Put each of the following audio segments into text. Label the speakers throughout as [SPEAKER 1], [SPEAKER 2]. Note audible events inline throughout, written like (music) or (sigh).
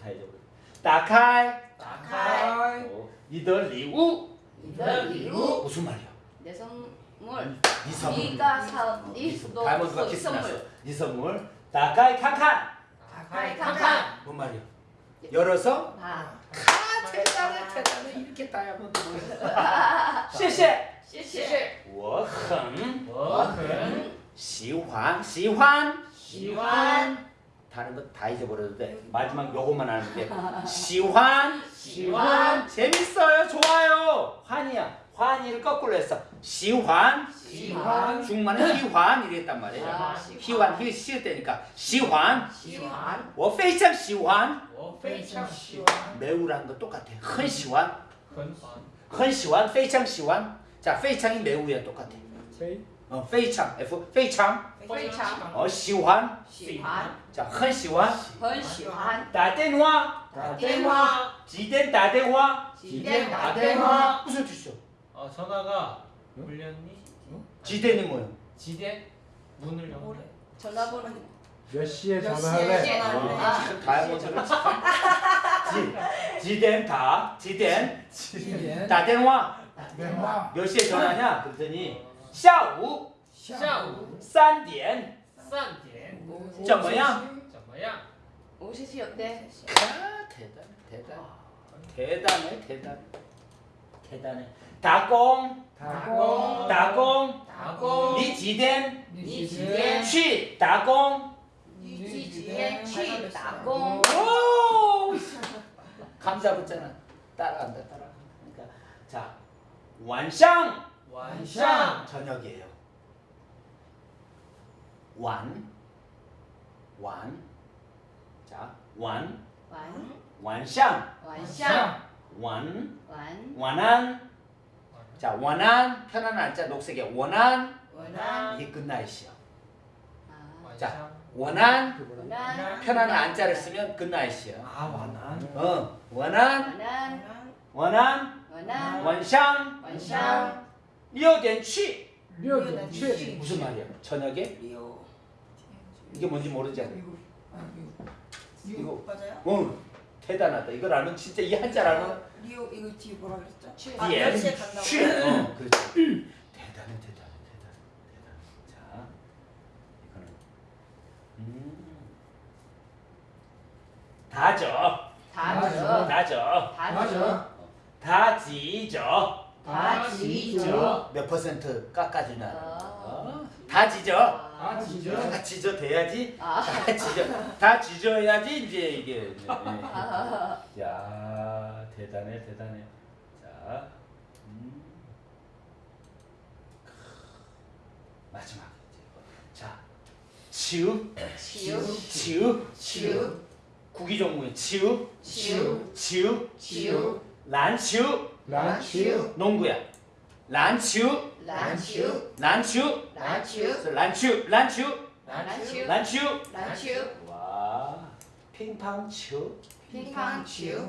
[SPEAKER 1] 다 잊어버려. 打开
[SPEAKER 2] 打开
[SPEAKER 1] 어, 你的礼物
[SPEAKER 2] 你的礼物，
[SPEAKER 1] 무슨 말이야?
[SPEAKER 3] 내 선물.
[SPEAKER 1] 네 선물.
[SPEAKER 3] 네가 사,
[SPEAKER 1] 네
[SPEAKER 3] 네
[SPEAKER 1] 선물.
[SPEAKER 3] 너
[SPEAKER 1] 다이몬드가
[SPEAKER 3] 그
[SPEAKER 1] 키스
[SPEAKER 3] 선물.
[SPEAKER 1] 났어. 네 선물. 打开看看.
[SPEAKER 2] 打开看看，
[SPEAKER 1] 뭔 말이야? 열어서
[SPEAKER 3] 봐.
[SPEAKER 1] 아, 대단해, 대단해. 이렇게 다이아몬드 보였어. 谢谢.
[SPEAKER 2] 谢谢，
[SPEAKER 1] 我很
[SPEAKER 2] 我很
[SPEAKER 1] 喜欢喜欢
[SPEAKER 2] 喜欢 (laughs)
[SPEAKER 1] 다른 거 다 잊어버려도 돼 마지막 요것만 아는 게(laughs) 喜欢
[SPEAKER 2] 喜欢
[SPEAKER 1] 재밌어요 좋아요 환이야 환이를 거꾸로 했어 喜欢
[SPEAKER 2] 喜欢
[SPEAKER 1] 중간에 희환 이랬단 말이에요
[SPEAKER 3] 아,
[SPEAKER 1] 희환 희 시을 때니까 喜欢
[SPEAKER 2] 喜欢，
[SPEAKER 1] 我非常喜欢
[SPEAKER 2] 我非常喜欢，
[SPEAKER 1] 매우라는 거 똑같아 很喜欢
[SPEAKER 2] 很喜欢，
[SPEAKER 1] 很喜欢非常喜欢자非常이 매우야 똑같아
[SPEAKER 4] 非
[SPEAKER 1] 어, 非常 F 非常
[SPEAKER 3] 非常
[SPEAKER 1] 어, 喜欢
[SPEAKER 3] 喜欢，
[SPEAKER 1] 자, 很喜欢
[SPEAKER 3] 很喜欢。
[SPEAKER 1] 打电话
[SPEAKER 2] 打电话，
[SPEAKER 1] 几点打电话
[SPEAKER 2] 几点打电话？
[SPEAKER 1] 무슨 뜻이죠?
[SPEAKER 5] 어 전화가 울렸니?
[SPEAKER 1] 지대는 뭐예요?
[SPEAKER 5] 지대 문을 연.
[SPEAKER 3] 전화번호.
[SPEAKER 4] 몇 시에
[SPEAKER 2] 몇
[SPEAKER 4] 전화할래?
[SPEAKER 2] 시에
[SPEAKER 1] 아,
[SPEAKER 2] 전화할래?
[SPEAKER 1] 지금 다이아몬드를 지, 지덴 다 지덴
[SPEAKER 4] 七点
[SPEAKER 1] 打电话
[SPEAKER 4] 电话
[SPEAKER 1] 몇 시에 전화냐? 그랬더니 下午
[SPEAKER 5] 下午
[SPEAKER 1] 三点
[SPEAKER 5] 三点
[SPEAKER 1] 怎么样?
[SPEAKER 5] 怎么样？
[SPEAKER 3] 오시시 어때?
[SPEAKER 1] 아, 대단해 대단해 대단해 대단해 대단해打工
[SPEAKER 4] 打工
[SPEAKER 1] 打工
[SPEAKER 5] 打工
[SPEAKER 1] 你几点
[SPEAKER 2] 你几
[SPEAKER 4] 点
[SPEAKER 2] 点
[SPEAKER 1] 去打工
[SPEAKER 3] 你几点去打工？
[SPEAKER 1] 오! (laughs) 감자 붙잖아. 따라간다, 따라간다. 그러니까 자, 晚上
[SPEAKER 2] 완샹
[SPEAKER 1] 저녁이에요. 완, 완, 자,
[SPEAKER 3] 완,
[SPEAKER 1] 완샹.
[SPEAKER 3] 완샹,
[SPEAKER 1] 완,
[SPEAKER 3] 완,
[SPEAKER 1] 완안, 자, 원안, 편안한 날짜 녹색의 원안,
[SPEAKER 2] 원안,
[SPEAKER 1] 이게 굿나잇이요.
[SPEAKER 3] 아.
[SPEAKER 1] 자, 원한, 편안한 안자를 쓰면 굿나잇이요.
[SPEAKER 4] 아, 원한.
[SPEAKER 1] 어, 원한,
[SPEAKER 3] 원한,
[SPEAKER 1] 원한
[SPEAKER 3] 원샹,
[SPEAKER 1] 원샹. 리어덴취
[SPEAKER 4] 리어덴취
[SPEAKER 1] 무슨 말이야? 저녁에
[SPEAKER 2] 리어
[SPEAKER 1] 이게 뭔지 모르지
[SPEAKER 2] 않아? 아,
[SPEAKER 1] 이거
[SPEAKER 2] 이거 맞아요?
[SPEAKER 1] 응 대단하다. 이걸 알면 진짜 이 한자 알면
[SPEAKER 2] 리오 이거 뒤에 뭐라 그랬죠?
[SPEAKER 3] 취.
[SPEAKER 2] 아,
[SPEAKER 1] 예.
[SPEAKER 2] 시 간다고.
[SPEAKER 1] 취. 어, 그렇지. 대단해, 대단해, 대단해, 대단해. 자, 이거는 음. 다죠.
[SPEAKER 3] 다죠.
[SPEAKER 1] 다죠.
[SPEAKER 3] 다죠.
[SPEAKER 1] 다지죠.
[SPEAKER 3] 다 지죠
[SPEAKER 1] 몇 퍼센트 깎아주나?
[SPEAKER 3] 어.
[SPEAKER 1] 어, 다지져.
[SPEAKER 4] 아 진짜
[SPEAKER 1] 다지져 돼야지.
[SPEAKER 3] 아.
[SPEAKER 1] 다지져. 다지져야지 이제 이게. 네.
[SPEAKER 3] 아.
[SPEAKER 1] 야 대단해 대단해 자 음. 마지막 자 치읍
[SPEAKER 3] 치읍
[SPEAKER 1] 치읍
[SPEAKER 2] 치읍
[SPEAKER 1] 구기 종목의 치읍
[SPEAKER 3] 치읍
[SPEAKER 1] 치읍
[SPEAKER 2] 치읍
[SPEAKER 1] 란치읍
[SPEAKER 4] 란치우
[SPEAKER 1] 농구야 란치읍
[SPEAKER 3] 란치읍
[SPEAKER 1] 란치읍
[SPEAKER 3] 란치읍
[SPEAKER 1] 란치읍 란치읍
[SPEAKER 3] 란치읍
[SPEAKER 1] 란치읍
[SPEAKER 3] 란치읍
[SPEAKER 1] 와 乒乓치읍
[SPEAKER 3] 乒乓치읍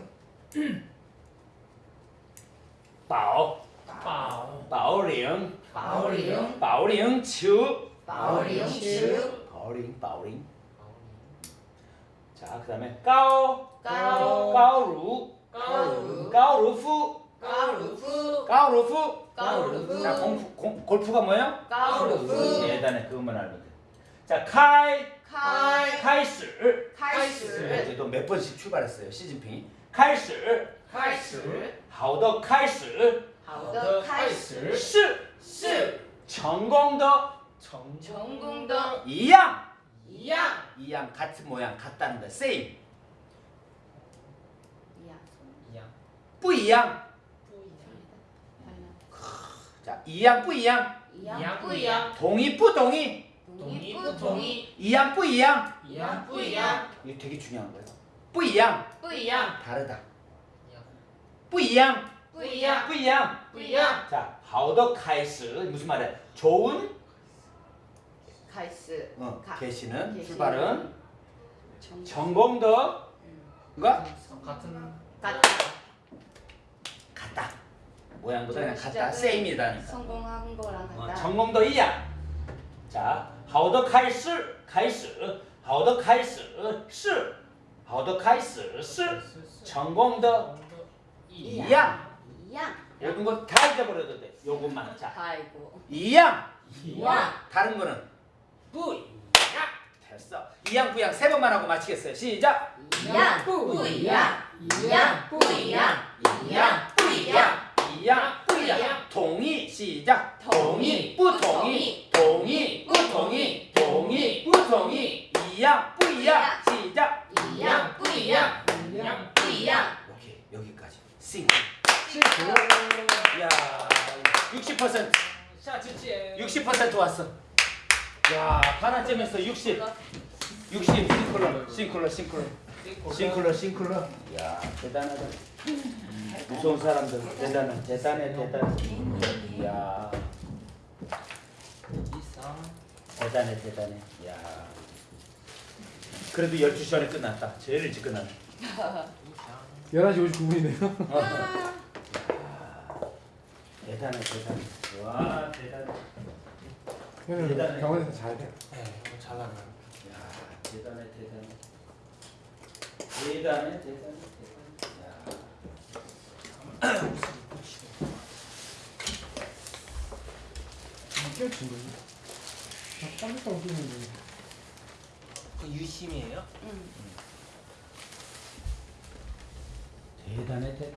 [SPEAKER 1] 保
[SPEAKER 5] 宝
[SPEAKER 1] 保龄
[SPEAKER 3] 保龄
[SPEAKER 1] 保龄球
[SPEAKER 3] 保龄치읍
[SPEAKER 1] 保龄保龄 자 그다음에
[SPEAKER 3] 가우루프 까우루프
[SPEAKER 1] 까우루프
[SPEAKER 3] 까우루프
[SPEAKER 1] 자 공프, 공, 골프가 뭐예요?
[SPEAKER 3] 까우루프
[SPEAKER 1] 예단에 그것만 알면 돼자
[SPEAKER 3] 카이
[SPEAKER 1] 카이.
[SPEAKER 3] 카이슬.
[SPEAKER 1] 카이슬. 네, 이제 몇 번씩 출발했어요 시진핑이?
[SPEAKER 3] 카이슬.
[SPEAKER 1] 카이슬.
[SPEAKER 3] 하우더 카이슬
[SPEAKER 1] 하우더
[SPEAKER 5] 카이슬
[SPEAKER 3] 시
[SPEAKER 1] 전공더
[SPEAKER 3] 전공더
[SPEAKER 1] 이양. 이양. 이양 같은 모양 같다는 거 same. 不一样。자 이양
[SPEAKER 3] 뿌이양.
[SPEAKER 5] 이양
[SPEAKER 3] 뿌이양.
[SPEAKER 1] 동의 뿌동의.
[SPEAKER 3] 동의 뿌동의.
[SPEAKER 1] 이양 뿌이양.
[SPEAKER 5] 이양
[SPEAKER 3] 뿌이양.
[SPEAKER 1] 이게 되게 중요한 거예요. 뿌이양.
[SPEAKER 3] 뿌이양.
[SPEAKER 1] 다르다. 뿌이양.
[SPEAKER 3] 뿌이양.
[SPEAKER 1] 뿌이양.
[SPEAKER 3] 뿌이양.
[SPEAKER 1] 자, 好的开始 무슨 말이야? 좋은
[SPEAKER 3] 开始.
[SPEAKER 1] 어, 개시는 출발은 정공 더 뭔가
[SPEAKER 5] 같은
[SPEAKER 1] 같은 모양보다 그냥 같다.
[SPEAKER 3] 시작은
[SPEAKER 1] 세임이다니까.
[SPEAKER 3] 성공한 거랑
[SPEAKER 1] 어,
[SPEAKER 3] 같다
[SPEAKER 1] 전공도 이야. 자, 好的开始开始好的开始是 好的开始是成功的一样
[SPEAKER 3] 이양.
[SPEAKER 1] 모든 거 다 잊어버려도 돼 요것만 자
[SPEAKER 3] 아이고.
[SPEAKER 1] 이양
[SPEAKER 3] 이양.
[SPEAKER 1] 다른 거는 뿌이 됐어 이양 부양 세 번만 하고 마치겠어요 시작
[SPEAKER 3] 이양. 뿌이양. 이양. 뿌이양. 이양. 뿌이양.
[SPEAKER 1] 이양 뿌이양 동의 시작 동의 부동의 동의 부동의 동의 부동의 이양 뿌이양 시작
[SPEAKER 3] 이양. 뿌이양.
[SPEAKER 5] 이양
[SPEAKER 3] 뿌이양.
[SPEAKER 1] 오케이 여기까지 싱. 야,
[SPEAKER 5] 60%자 주제
[SPEAKER 1] 60% 왔어. 야, 하나쯤에서 60. 60 싱클러, 싱클러, 싱클러, 싱클러, 싱클러. 야, 대단하다. 무서운 사람들 대단해, 대단해, 대단해. 야, 대단해, 대단해. 야, 그래도 12시 전에 끝났다. 제일 일찍 끝났네.
[SPEAKER 5] 이상
[SPEAKER 4] 11시 59분이네요.
[SPEAKER 1] 대단해, 대단해. 와, 대단해. 대단해.
[SPEAKER 4] 병원에서 잘 돼.
[SPEAKER 5] 네잘 나가요
[SPEAKER 1] 야, 대단해, 대단해. 대단해, 대단해, 대단해. 야.
[SPEAKER 4] 깨친 거지. 깜짝 놀랐는데.
[SPEAKER 5] 그 유심이에요?
[SPEAKER 3] 응.
[SPEAKER 1] 대단해, 대단해.